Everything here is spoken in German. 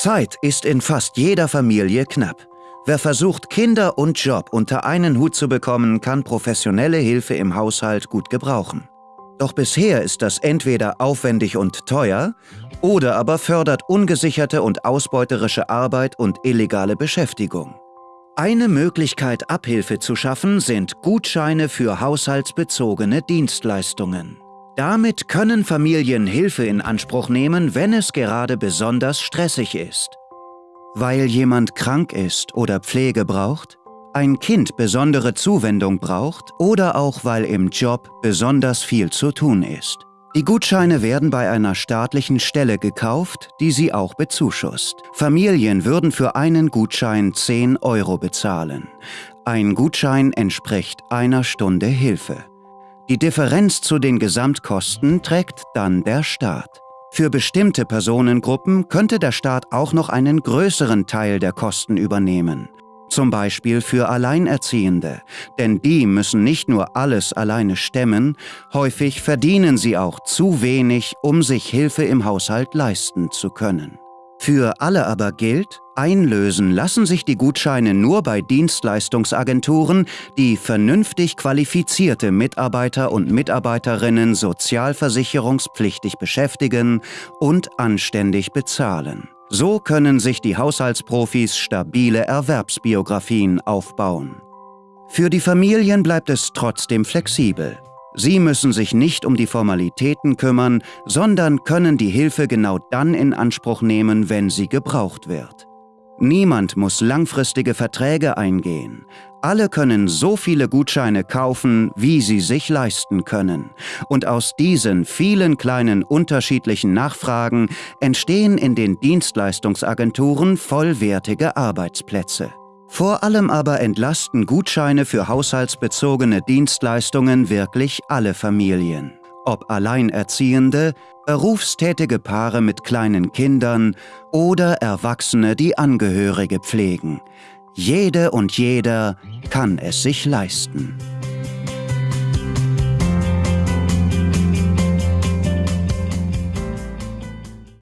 Zeit ist in fast jeder Familie knapp. Wer versucht, Kinder und Job unter einen Hut zu bekommen, kann professionelle Hilfe im Haushalt gut gebrauchen. Doch bisher ist das entweder aufwendig und teuer oder aber fördert ungesicherte und ausbeuterische Arbeit und illegale Beschäftigung. Eine Möglichkeit, Abhilfe zu schaffen, sind Gutscheine für haushaltsbezogene Dienstleistungen. Damit können Familien Hilfe in Anspruch nehmen, wenn es gerade besonders stressig ist. Weil jemand krank ist oder Pflege braucht, ein Kind besondere Zuwendung braucht oder auch weil im Job besonders viel zu tun ist. Die Gutscheine werden bei einer staatlichen Stelle gekauft, die sie auch bezuschusst. Familien würden für einen Gutschein 10 Euro bezahlen. Ein Gutschein entspricht einer Stunde Hilfe. Die Differenz zu den Gesamtkosten trägt dann der Staat. Für bestimmte Personengruppen könnte der Staat auch noch einen größeren Teil der Kosten übernehmen. Zum Beispiel für Alleinerziehende, denn die müssen nicht nur alles alleine stemmen, häufig verdienen sie auch zu wenig, um sich Hilfe im Haushalt leisten zu können. Für alle aber gilt, einlösen lassen sich die Gutscheine nur bei Dienstleistungsagenturen, die vernünftig qualifizierte Mitarbeiter und Mitarbeiterinnen sozialversicherungspflichtig beschäftigen und anständig bezahlen. So können sich die Haushaltsprofis stabile Erwerbsbiografien aufbauen. Für die Familien bleibt es trotzdem flexibel. Sie müssen sich nicht um die Formalitäten kümmern, sondern können die Hilfe genau dann in Anspruch nehmen, wenn sie gebraucht wird. Niemand muss langfristige Verträge eingehen. Alle können so viele Gutscheine kaufen, wie sie sich leisten können. Und aus diesen vielen kleinen unterschiedlichen Nachfragen entstehen in den Dienstleistungsagenturen vollwertige Arbeitsplätze. Vor allem aber entlasten Gutscheine für haushaltsbezogene Dienstleistungen wirklich alle Familien. Ob Alleinerziehende, berufstätige Paare mit kleinen Kindern oder Erwachsene, die Angehörige pflegen. Jede und jeder kann es sich leisten.